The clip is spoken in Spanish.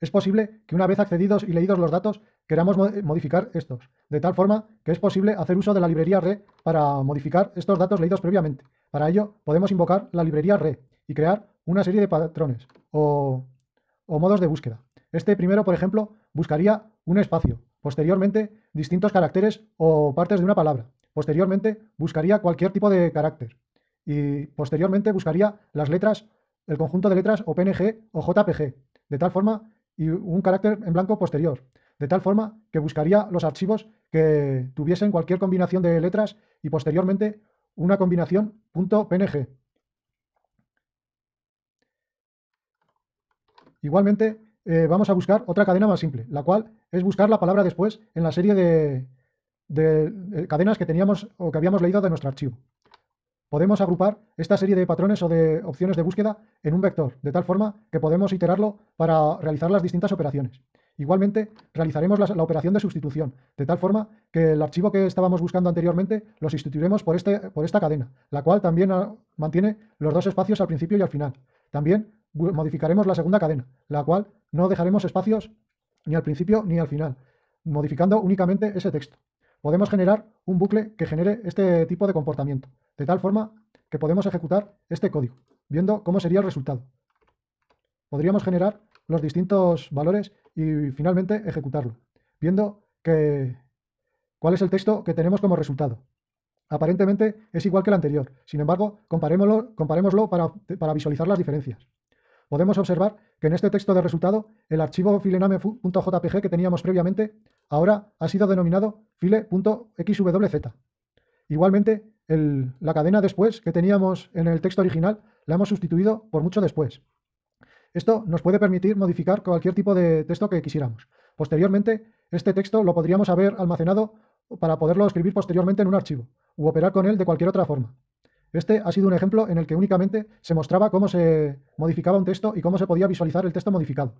es posible que una vez accedidos y leídos los datos queramos modificar estos, de tal forma que es posible hacer uso de la librería re para modificar estos datos leídos previamente. Para ello podemos invocar la librería re y crear una serie de patrones o, modos de búsqueda. Este primero, por ejemplo, buscaría un espacio, posteriormente distintos caracteres o partes de una palabra, posteriormente buscaría cualquier tipo de carácter y posteriormente buscaría las letras, el conjunto de letras o PNG o JPG, de tal forma y un carácter en blanco posterior, de tal forma que buscaría los archivos que tuviesen cualquier combinación de letras y posteriormente una combinación .png. Igualmente, eh, vamos a buscar otra cadena más simple, la cual es buscar la palabra después en la serie de, de cadenas que teníamos o que habíamos leído de nuestro archivo. Podemos agrupar esta serie de patrones o de opciones de búsqueda en un vector, de tal forma que podemos iterarlo para realizar las distintas operaciones. Igualmente, realizaremos la, operación de sustitución, de tal forma que el archivo que estábamos buscando anteriormente lo sustituiremos por, este, por esta cadena, la cual también ah, mantiene los dos espacios al principio y al final. También modificaremos la segunda cadena, la cual no dejaremos espacios ni al principio ni al final, modificando únicamente ese texto. Podemos generar un bucle que genere este tipo de comportamiento, de tal forma que podemos ejecutar este código, viendo cómo sería el resultado. Podríamos generar los distintos valores y finalmente ejecutarlo, viendo cuál es el texto que tenemos como resultado. Aparentemente es igual que el anterior, sin embargo, comparémoslo, comparémoslo para, para visualizar las diferencias. Podemos observar que en este texto de resultado, el archivo filename.jpg que teníamos previamente, ahora ha sido denominado file.xwz. Igualmente, la cadena después que teníamos en el texto original, la hemos sustituido por mucho después. Esto nos puede permitir modificar cualquier tipo de texto que quisiéramos. Posteriormente, este texto lo podríamos haber almacenado para poderlo escribir posteriormente en un archivo, u operar con él de cualquier otra forma. Este ha sido un ejemplo en el que únicamente se mostraba cómo se modificaba un texto y cómo se podía visualizar el texto modificado.